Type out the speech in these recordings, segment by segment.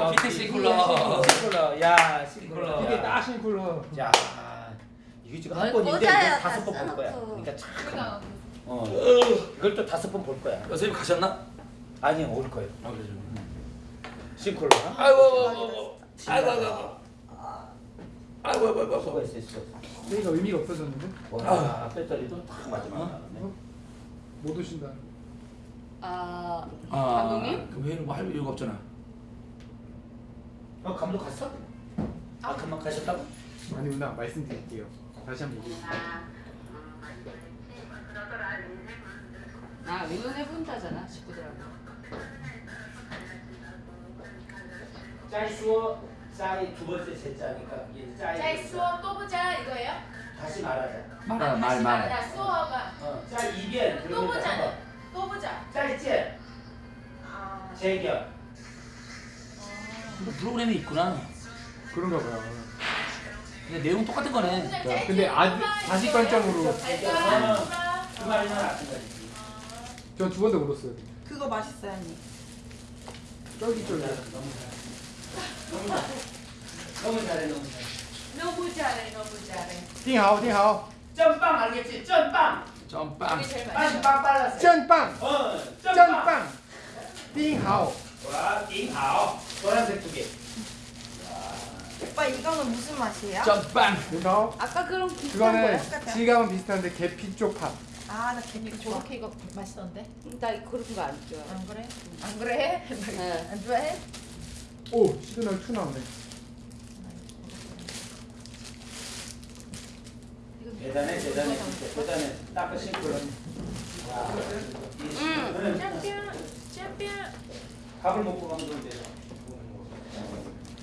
어, 피트 싱쿨러. 싱쿨러. 야, 싱쿨러. 이게 딱 싱쿨러. 야, 이거 지금 뭘한 번인데 다섯 다번볼 거야. 그러니까 참. 어. 이걸 또 다섯 번 볼 거야. 선생님 가셨나? 아니요, 올 거예요. 아 그러죠. 싱쿨러. 아이고 아이고 아이고 아이고 아이고 아이고 아이고 수고했어, 수고했어. 여기가 의미가 없어졌는데? 와, 배터리도 딱 마지막 나왔네. 못 오신다. 아 아, 감독님? 그럼 회의는 뭐할 이유가 없잖아. 어, 감독 갔어? 아, 금방 가셨다고? 아니 누나 말씀드릴게요. 다시 한번 얘기해주세요. 아 의논해본다잖아 식구들하고 再说 짜이 두 번째 제자니까 짜이. 자, 이 수어 또 보자 이거예요? 다시 말하자. 말아 말 아, 다시 말. 말하자. 수어가 어, 짜이 이변. 또 보자 또 보자. 짜이 제 재결. 그 프로그램이 있구나. 그런가 봐요. 근데 내용 똑같은 거네. 야, 근데 아주 관점으로. 전두 번도 울었어요. 그거 맛있어요, 언니. 쫄깃쫄깃. 너무 잘해. 너무 잘해, 너무 잘해. 너무 잘해, 너무 잘해. 띵하오, 띵하오. 짬빵 알겠지? 짬빵. 짬빵. 빵빵 빨랐어. 짬빵. 어, 짬빵. 띵하오. 와, 띵하오. 노란색 두 개. 오빠 이거는 무슨 맛이에요? 점빵. 丁好 아까 그런 비슷한 그거는 거야? 똑같아요? 질감은 비슷한데 계피 쪽파. 아나 개미 좋아. 저렇게 이거 맛있던데? 나 그런 거 안 좋아해. 안 그래? 안 그래? 네. 안 좋아해? 오 시그널 2 나오네. 대단해, 대단해, 진짜 대단해. 딱 싱크로. 응. 챔피언 챔피언 밥을 먹고 가면 되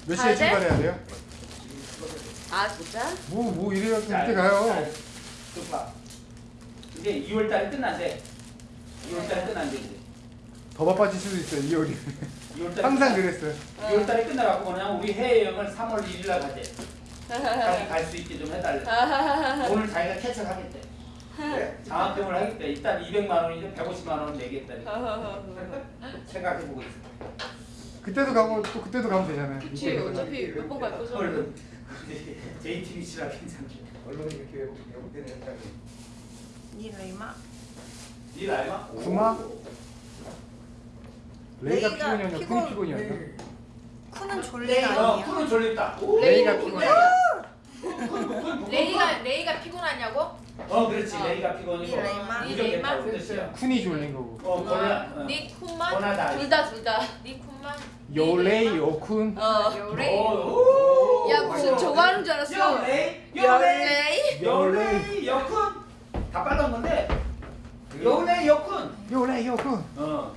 몇 가야 시에 돼? 출발해야 돼요? 아 진짜? 뭐 뭐 이래요 이렇게 가요. 좋다. 이제 2월 달에 끝난대. 2월 달에 끝난대 이제. 더 바빠질 수도 있어요 2월이. 2월 달에 항상 그랬어요. 2월 달에 끝나갖고 그냥 우리 해외여행을 3월 1일 날 가재. 자기 갈 수 있게 좀 해달래. 오늘 자기가 캐쳐하겠대. 장학금을 하겠대. 일단 200만 원이든 150만 원 내겠다니. 생각해보고 있어. 그때도 가고 또 그때도 가면 되잖아요. 그치 어차피 몇 번 갈 거잖아. 얼른 JTBC라 괜찮게. 언론이 이렇게 왜곡되는 현상이 니 레이마. 니 알마? 구마? 레이가 피곤이었나? 피곤- 쿤이 피곤이었나? 레이가 아니에요? 푸는 졸립다. 레이가 피곤해. 레이가 레이가 피곤하냐고? 어 그렇지 어. 레이가 피곤이고 니 레이마. 니 레이마? 쿤이 졸린 거고. 어 고나 어. 니 쿤만? 고나다. 둘다 둘 다. 니 쿤만? 요레이 요쿤. 어. 요레이 오, 야 무슨 저거 하는 줄 알았어. 요레이 요레이. 요레이 여쿤 다 빨간 건데 요레이 여쿤 요레이 요쿤. 어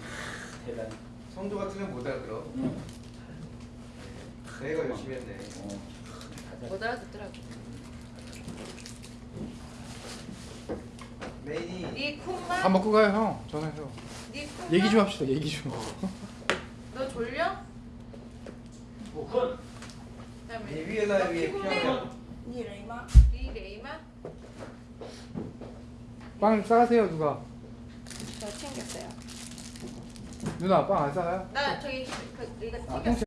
대단해 성도 같으면 못 알아들어 응. 내가 열심히 했네 어. 못 알아듣더라고. 메인이 니 밥? 먹고 가요 형. 쿤만? 얘기 좀 합시다. 얘기 좀. 너 졸려? 그다음에 리비엘라 위에 피곤해? 피아노 니 레이마. 니 레이마? 빵 싸세요 누가? 저 챙겼어요. 누나 빵 안 싸요? 나 저기 그 이거 아, 튀겼어